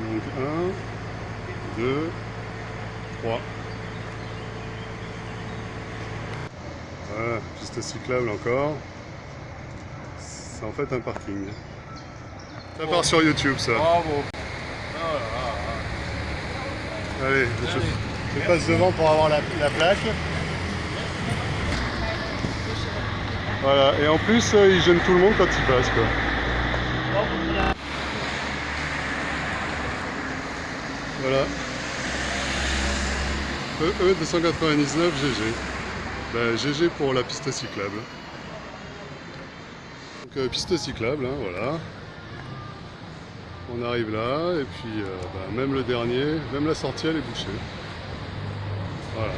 Donc 1, 2, 3. Voilà, piste cyclable encore. C'est en fait un parking. Ça part sur YouTube ça. Bravo. Allez, je, je passe devant pour avoir la, la plaque. Voilà, et en plus, euh, ils gênent tout le monde quand ils passent quoi. Voilà. E, E299 GG. Ben, GG pour la piste cyclable. Donc euh, piste cyclable, hein, voilà. On arrive là, et puis euh, ben, même le dernier, même la sortie elle est bouchée. Voilà.